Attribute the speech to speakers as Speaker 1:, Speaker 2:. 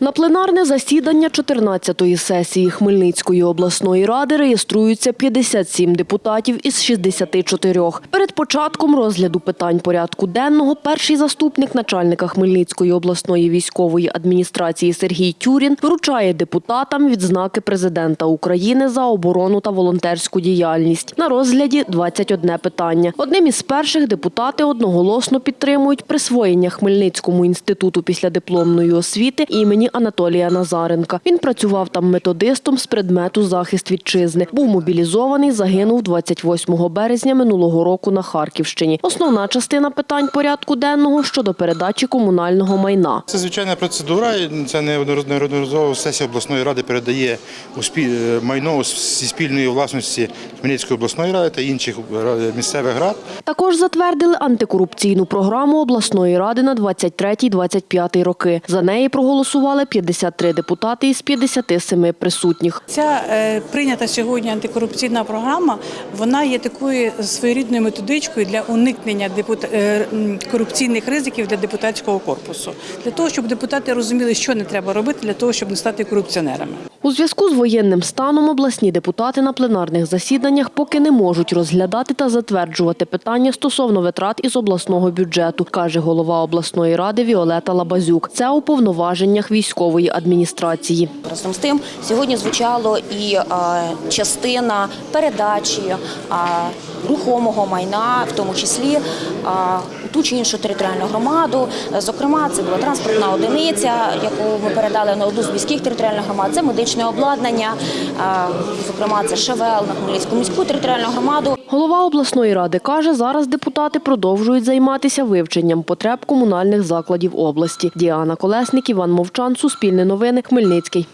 Speaker 1: На пленарне засідання 14-ї сесії Хмельницької обласної ради реєструються 57 депутатів із 64. Перед початком розгляду питань порядку денного перший заступник начальника Хмельницької обласної військової адміністрації Сергій Тюрін вручає депутатам відзнаки президента України за оборону та волонтерську діяльність. На розгляді 21 питання. Одним із перших депутати одноголосно підтримують присвоєння Хмельницькому інституту післядипломної освіти імені Анатолія Назаренка. Він працював там методистом з предмету захист вітчизни. Був мобілізований, загинув 28 березня минулого року на Харківщині. Основна частина питань порядку денного щодо передачі комунального майна.
Speaker 2: Це звичайна процедура. Це неодноразово сесія обласної ради передає майно зі спільної власності Хмельницької обласної ради та інших е, місцевих рад.
Speaker 1: Також затвердили антикорупційну програму обласної ради на 23-25 роки. За неї проголосували 53 депутати із 57 присутніх.
Speaker 3: Ця е, прийнята сьогодні антикорупційна програма. Вона є такою своєрідною методичкою для уникнення е, корупційних ризиків для депутатського корпусу, для того, щоб депутати розуміли, що не треба робити для того, щоб не стати корупціонерами.
Speaker 1: У зв'язку з воєнним станом обласні депутати на пленарних засіданнях поки не можуть розглядати та затверджувати питання стосовно витрат із обласного бюджету, каже голова обласної ради Віолета Лабазюк. Це у повноваженнях військової адміністрації.
Speaker 4: Разом з тим, сьогодні звучало і частина передачі рухомого майна, в тому числі ту чи іншу територіальну громаду. Е, Зокрема, це була транспортна одиниця, яку ми передали на одну з міських територіальних громад. Це медичне обладнання, е, зокрема, це ШВЛ на Хмельницьку міську територіальну громаду.
Speaker 1: Голова обласної ради каже, зараз депутати продовжують займатися вивченням потреб комунальних закладів області. Діана Колесник, Іван Мовчан, Суспільне новини, Хмельницький.